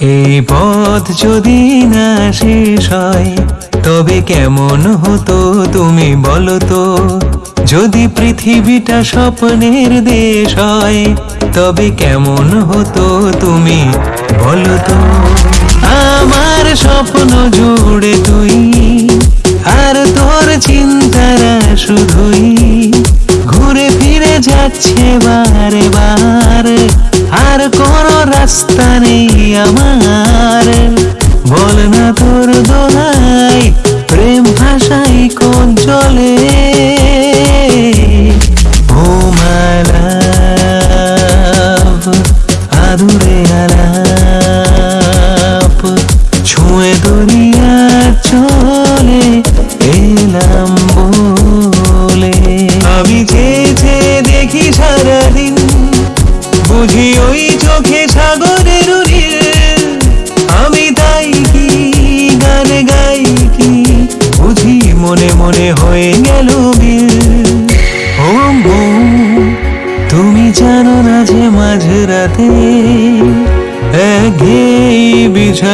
এই পথ যদি না শেষ হয়, তবে কেমন হতো তুমি বলো তো? যদি পৃথিবীটা স্বপ্নের দেশ হয়, তবে কেমন হতো তুমি বলো তো? আমার স্বপ্ন জুড়ে চলে ও মালাভ আদুরে আলাপ, ছুঁয়ে দরিয়া চলে এলাম বলে। আমি যে দেখি সারাদিন, বুঝি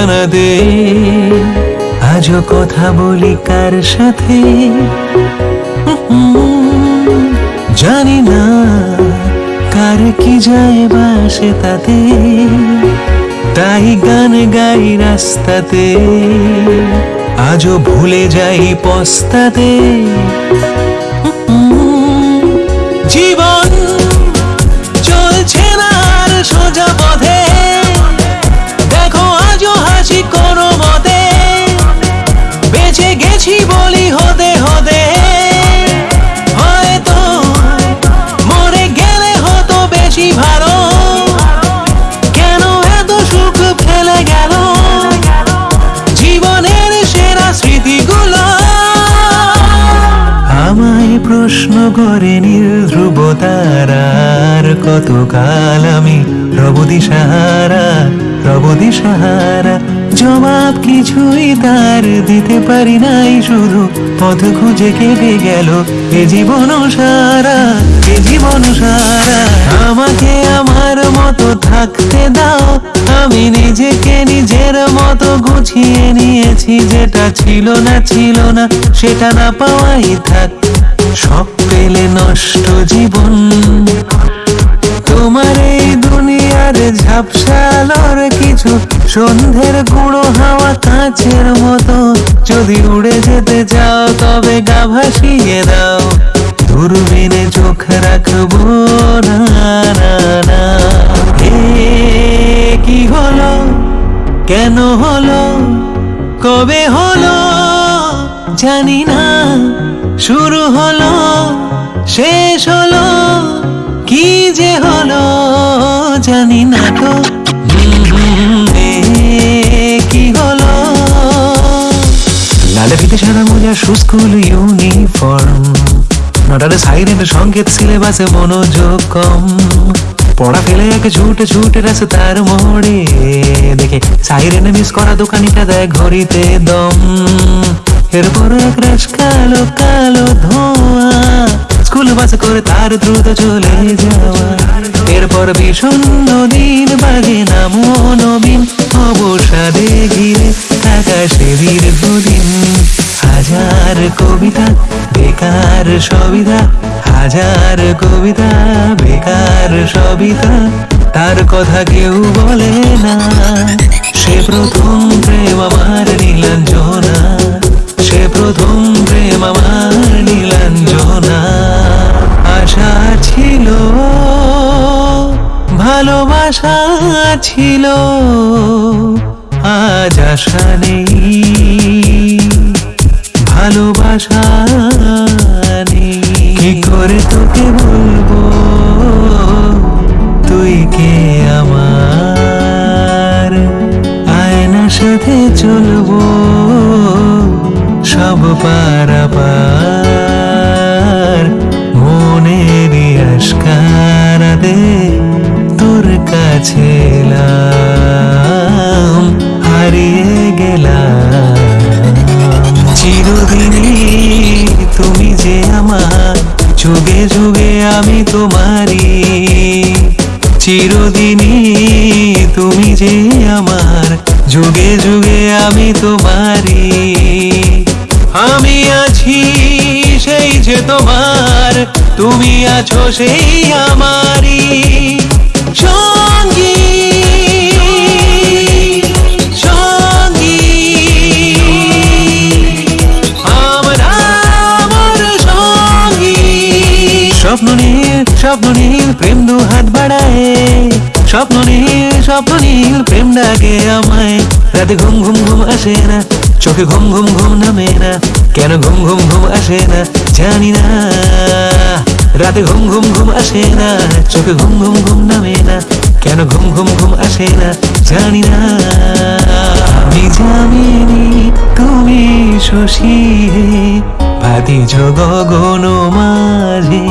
বিছানাতে আজও কথা বলি কার সাথে? জানি না কার কি যায় বাসে তাতে তাই গান গাই রাস্তাতে। আজও ভুলে যাই পস্তাতে। জীবন চলছে না আর সোজা পথে। হাসি কোনো মতে। বেঁচে গেছি বলি হতে হতে। মরে গেলে হতো ভালো। কেন সুখ গেল? জীবনের সেরা স্মৃতিগুলো। আমায় প্রশ্ন করে নীল ধ্রুব তারার, কতকাল আমি রব দিশাহারা রব দিশাহারা কিছুই তার দিতে পারি নাই, শুধু পথ খুঁজে কেটে গেল এ জীবন সারা, এ জীবন সারা। আমাকে আমার মতো থাকতে দাও, আমি নিজেকে নিজের মতো গুছিয়ে নিয়েছি, যেটা ছিল না ছিল না, সেটা না পাওয়াই থাক। সব পেলে নষ্ট জীবন। তোমার এই দুনিয়ার ঝাপসালোর কিছু সন্ধ্যের গুঁড়ো হাওয়া কাঁচের মতো। যদি উড়ে যেতে চাও, তবে গা ভাসিয়ে দাও। দূরবীনে চোখ রাখব, না না কি হলো? কেন হলো? কবে হলো? জানি না। শুরু হলো, শেষ হলো, কি যে হলো, জানি না তো। ফিতে সাদা সুস্কুল ইউনিফর্ম। নটারে সাইরেন্ট সংকেত সিলেবাসে মনোযোগ কম। পড়া ফেলে একে ছুটে ছুটে গেছে তার মোড়ে। দেখে সাইরেনে মিস করা দোকানিটা দেয় ঘড়িতে দম। এরপর এক রাশ কালো কালো ধোঁয়া। স্কুল বাস করে তার দ্রুত চলে যাওয়া। এরপর বিষণ্ণ দিন বাজে নামো নবীন অবসাদে ঘিরে আকাশে দীর্ঘদিন হাজার কবিতা, বেকার সবিতা, হাজার কবিতা, বেকার সবিতা, তার কথা কেউ বলে না। সে প্রথম প্রেম আমার নীলাঞ্জনা, সে প্রথম প্রেম আমার নীলাঞ্জনা। আশা ছিল, ভালোবাসা ছিল, আজ আশা নেই। ভালোবাসা নেই কি করে তোকে বলব? আমি চিরদিনী তুমি যে আমার, যুগে যুগে আমি তোমারি আমি আছি সেই যে তোমার, তুমি আছো সেই আমারি সঙ্গী নীল প্রেম দু হাত বাড়ায় স্বপ্ন নীল স্বপ্ন নীল প্রেম ডাকে আমায় রাতে ঘুম ঘুম ঘুম আসে না চোখে ঘুম ঘুম ঘুম নামে না কেন ঘুম ঘুম ঘুম আসে না জানি না রাতে ঘুম ঘুম ঘুম আসে না চোখে ঘুম ঘুম ঘুম নামে না কেন ঘুম ঘুম ঘুম আসে না জানি না আমি জামিনি তুমি শশী হে ভাতিজ গগন মাঝে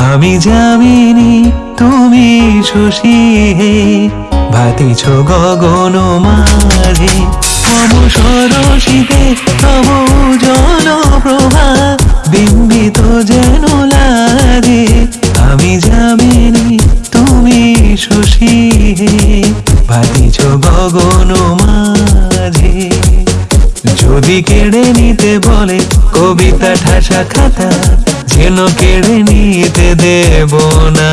আমি জামিনি তুমি শশী হে। ভাতিছ গগন মাঝে। মম সরসিতে, তব জন প্রভা বিম্বিত যেন লাগে। আমি জামিনি তুমি শশী হে। ভাতিছ গগন মাঝে। যদি কেড়ে নিতে বলে, কবিতা ঠাসা খাতা যেন কেড়ে নিতে দেব না।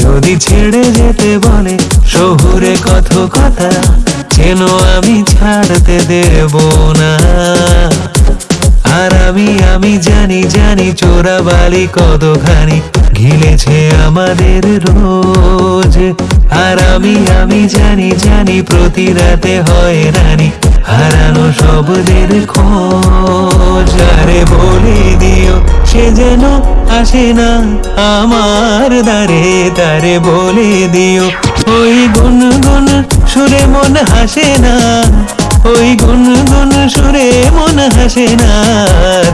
যদি ছেড়ে যেতে বলে শহুরে কত কথা যেন আমি ছাড়তে দেব না। আর আমি আমি জানি জানি চোরা বালি কতখানি ঘিলেছে আমাদের রোজ। আর আমি আমি জানি জানি প্রতি রাতে হয় রানী হারানো শব্দের খোঁজ। আরে বলে দিও, সে যেন আসে না আমার দারে তারে বলে দিও, ওই গুন গুন সুরে মন হাসে না। ওই গুন গুন সুরে মন হাসে না।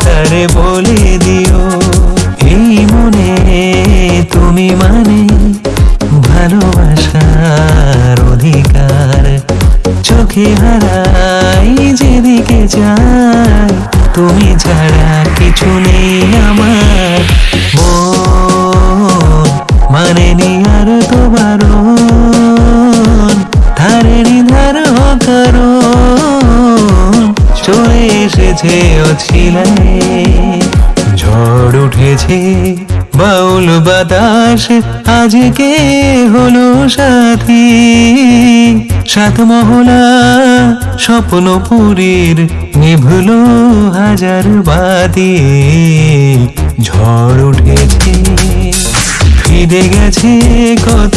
তারে বলে দিও, এই মনে তুমি মানে ভালোবাসার অধিকার। চোখে হারাই যাই তুমি ছাড়া কিছু নেই আমার। মন মানে নি আর তো বারণ ধারে ধার কারণ চলে এসেছে অছিলায় ঝড় উঠেছে বাউল বাতাস আজকে হলো সাথী? সাত মহলা স্বপ্নপুরীর নিভলো হাজার বাতি ঝড় উঠেছে, ফিরে গেছে কত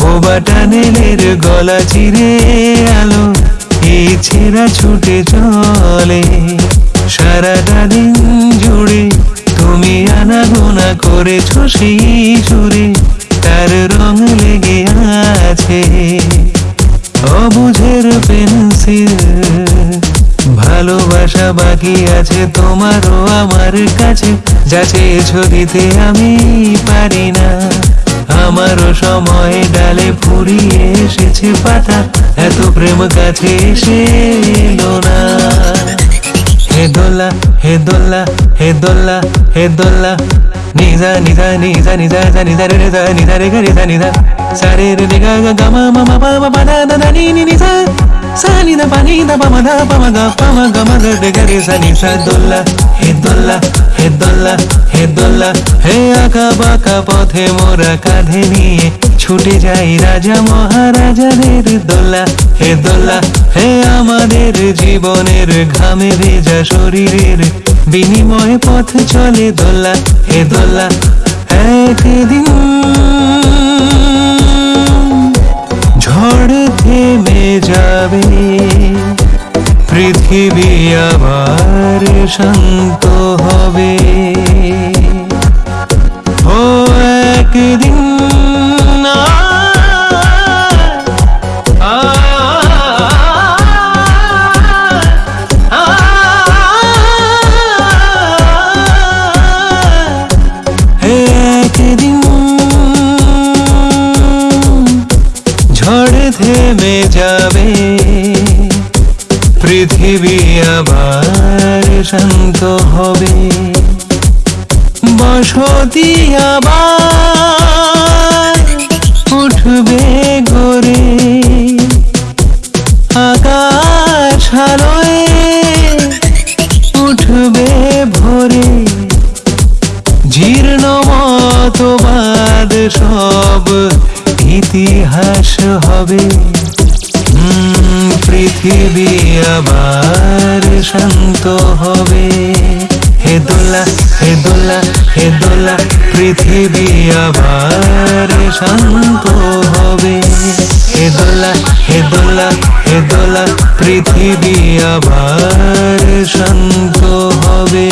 বোবা টানেলের গলা চিরে আলো এই ছেঁড়া ছুটে চলে। সারাটা দিন জুড়ে তুমি আনাগোনা করেছ সেই সুরে, তার রং লেগে আছে। ভালোবাসা বাকি আছে, তোমারও আমার কাছে। যা চেয়েছ দিতে আমি পারি না। আমারও সময় ডালে ফুরিয়ে এসেছে পাতা। এত প্রেম কাছে এসে এলো না। হে দোল্লা হে দোল্লা হে দোল্লা হে দোল্লা। দোল্লা হে দোল্লা হে দোল্লা হে আঁকা বাঁকা পথে মোরা কাঁধে নিয়ে ছুটে যাই রাজা মহারাজাদের দোল্লা হে দোল্লা হে আমাদের জীবনের ঘামে ভেজা শরীরের বিনিময়ে পথ চলে দোলা হে দোলা একদিন। ঝড় থেমে যাবে পৃথিবী আবার শান্ত হবে। যাবে। পৃথিবী আবার শান্ত হবে। বসতি আবার উঠবে গরে শান্ত হবে। হে দোলা হে দোলা হে দোলা, পৃথিবী আবার শান্ত হবে। হে দোলা হে দোলা হে দোলা, পৃথিবী আবার শান্ত হবে।